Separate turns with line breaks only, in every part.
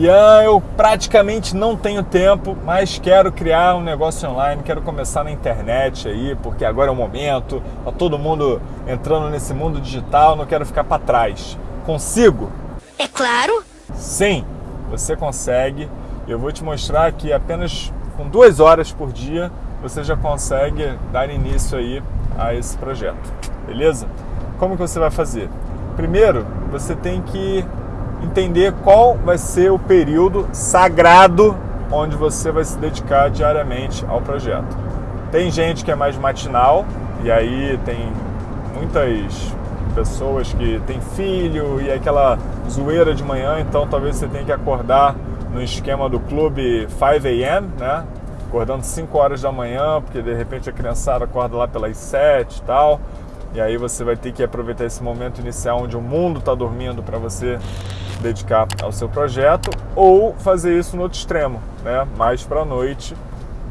Ian, eu praticamente não tenho tempo, mas quero criar um negócio online, quero começar na internet aí, porque agora é o momento, tá todo mundo entrando nesse mundo digital, não quero ficar para trás. Consigo?
É claro.
Sim, você consegue. Eu vou te mostrar que apenas com duas horas por dia você já consegue dar início aí a esse projeto, beleza? Como que você vai fazer? Primeiro, você tem que entender qual vai ser o período sagrado onde você vai se dedicar diariamente ao projeto. Tem gente que é mais matinal e aí tem muitas pessoas que têm filho e aquela zoeira de manhã, então talvez você tenha que acordar no esquema do clube 5 a.m., né? Acordando 5 horas da manhã, porque de repente a criançada acorda lá pelas 7 e tal. E aí você vai ter que aproveitar esse momento inicial onde o mundo está dormindo para você dedicar ao seu projeto ou fazer isso no outro extremo, né? mais para a noite,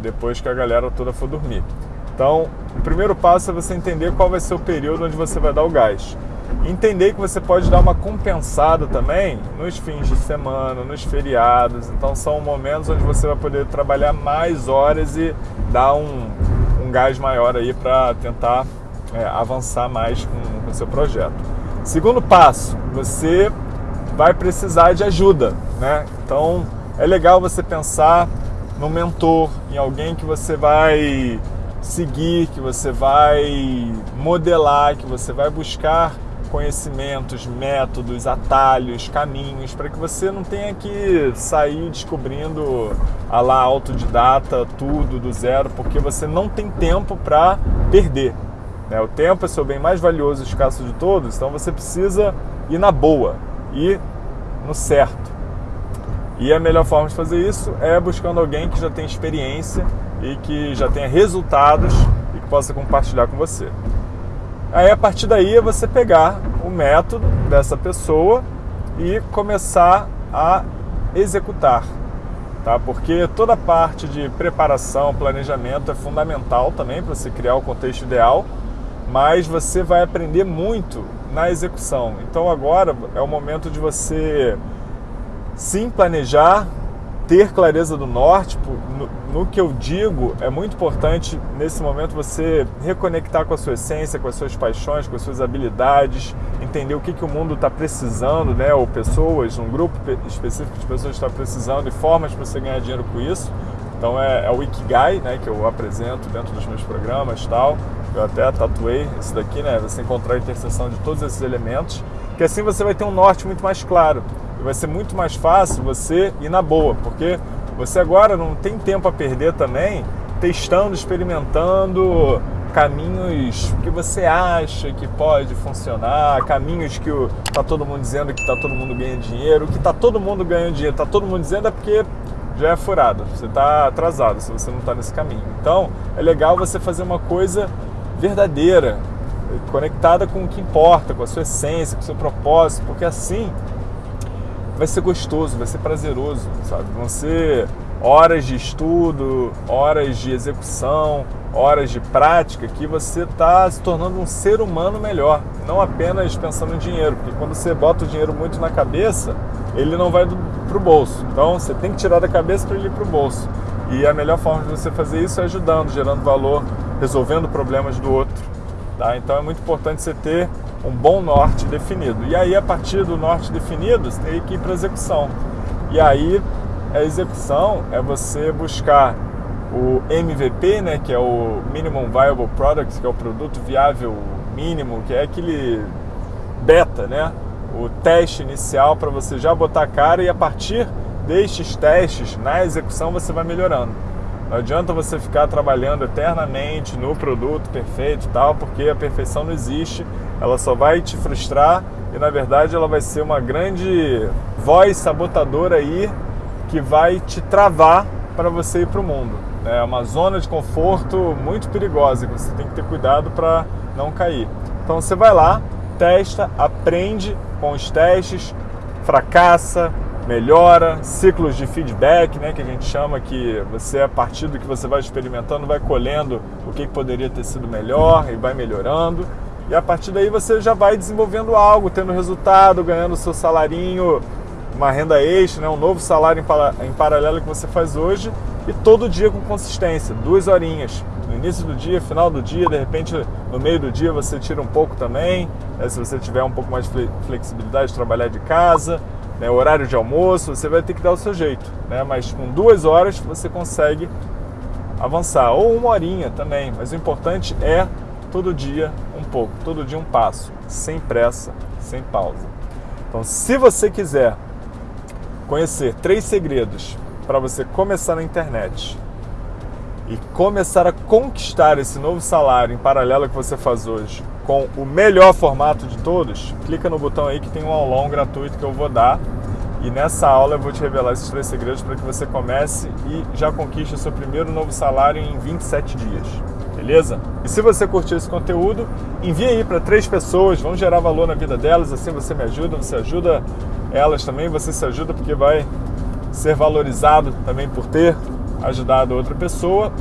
depois que a galera toda for dormir. Então, o primeiro passo é você entender qual vai ser o período onde você vai dar o gás. Entender que você pode dar uma compensada também nos fins de semana, nos feriados. Então, são momentos onde você vai poder trabalhar mais horas e dar um, um gás maior aí para tentar é, avançar mais com o seu projeto. Segundo passo, você vai precisar de ajuda, né? Então é legal você pensar no mentor, em alguém que você vai seguir, que você vai modelar, que você vai buscar conhecimentos, métodos, atalhos, caminhos, para que você não tenha que sair descobrindo a lá autodidata tudo do zero, porque você não tem tempo para perder. Né? O tempo é seu bem mais valioso e escasso de todos, então você precisa ir na boa e no certo. E a melhor forma de fazer isso é buscando alguém que já tem experiência e que já tenha resultados e que possa compartilhar com você. Aí a partir daí é você pegar o método dessa pessoa e começar a executar, tá? Porque toda a parte de preparação, planejamento é fundamental também para você criar o contexto ideal, mas você vai aprender muito na execução. Então agora é o momento de você sim planejar, ter clareza do norte. No, no, que eu digo, é muito importante nesse momento você reconectar com a sua essência, com as suas paixões, com as suas habilidades, entender o que, que o mundo está precisando, né? ou pessoas, um grupo específico de pessoas está precisando e formas para você ganhar dinheiro com isso. Então é, é o Ikigai, né, que eu apresento dentro dos meus programas tal. Eu até tatuei isso daqui, né? Você encontrar a interseção de todos esses elementos, que assim você vai ter um norte muito mais claro. E vai ser muito mais fácil você ir na boa, porque você agora não tem tempo a perder também testando, experimentando caminhos que você acha que pode funcionar, caminhos que o, tá todo mundo dizendo que tá todo mundo ganhando dinheiro, que tá todo mundo ganhando dinheiro, tá todo mundo dizendo é porque já é furado, você está atrasado se você não está nesse caminho. Então é legal você fazer uma coisa verdadeira, conectada com o que importa, com a sua essência, com o seu propósito, porque assim vai ser gostoso, vai ser prazeroso, sabe? Vão ser horas de estudo, horas de execução, horas de prática que você está se tornando um ser humano melhor, não apenas pensando em dinheiro, porque quando você bota o dinheiro muito na cabeça, ele não vai para o bolso. Então você tem que tirar da cabeça para ele ir para o bolso. E a melhor forma de você fazer isso é ajudando, gerando valor, resolvendo problemas do outro. Tá? Então é muito importante você ter um bom norte definido. E aí, a partir do norte definido, você tem que ir para execução. E aí, a execução é você buscar o MVP, né, que é o Minimum Viable Product, que é o produto viável mínimo, que é aquele beta, né, o teste inicial para você já botar a cara e a partir destes testes na execução você vai melhorando. Não adianta você ficar trabalhando eternamente no produto perfeito e tal, porque a perfeição não existe, ela só vai te frustrar e na verdade ela vai ser uma grande voz sabotadora aí que vai te travar para você ir para o mundo. É uma zona de conforto muito perigosa que você tem que ter cuidado para não cair. Então você vai lá, testa, aprende com os testes, fracassa, melhora, ciclos de feedback, né, que a gente chama que você a partir do que você vai experimentando vai colhendo o que poderia ter sido melhor e vai melhorando. E a partir daí você já vai desenvolvendo algo, tendo resultado, ganhando seu salarinho uma renda extra, né? um novo salário em paralelo que você faz hoje e todo dia com consistência, duas horinhas. No início do dia, final do dia, de repente no meio do dia você tira um pouco também, né? se você tiver um pouco mais de flexibilidade de trabalhar de casa, né? horário de almoço, você vai ter que dar o seu jeito, né? mas com duas horas você consegue avançar, ou uma horinha também, mas o importante é todo dia um pouco, todo dia um passo, sem pressa, sem pausa. Então, se você quiser conhecer três segredos para você começar na internet e começar a conquistar esse novo salário em paralelo que você faz hoje com o melhor formato de todos, clica no botão aí que tem um aulão gratuito que eu vou dar e nessa aula eu vou te revelar esses três segredos para que você comece e já conquiste o seu primeiro novo salário em 27 dias. Beleza? E se você curtiu esse conteúdo, envie aí para três pessoas, vão gerar valor na vida delas, assim você me ajuda, você ajuda elas também, você se ajuda porque vai ser valorizado também por ter ajudado outra pessoa.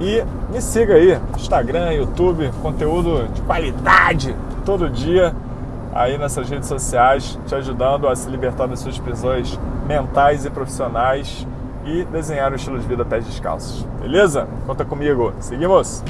E me siga aí, Instagram, YouTube, conteúdo de qualidade todo dia aí nessas redes sociais, te ajudando a se libertar das suas prisões mentais e profissionais e desenhar um estilo de vida pés descalços. Beleza? Conta comigo. Seguimos!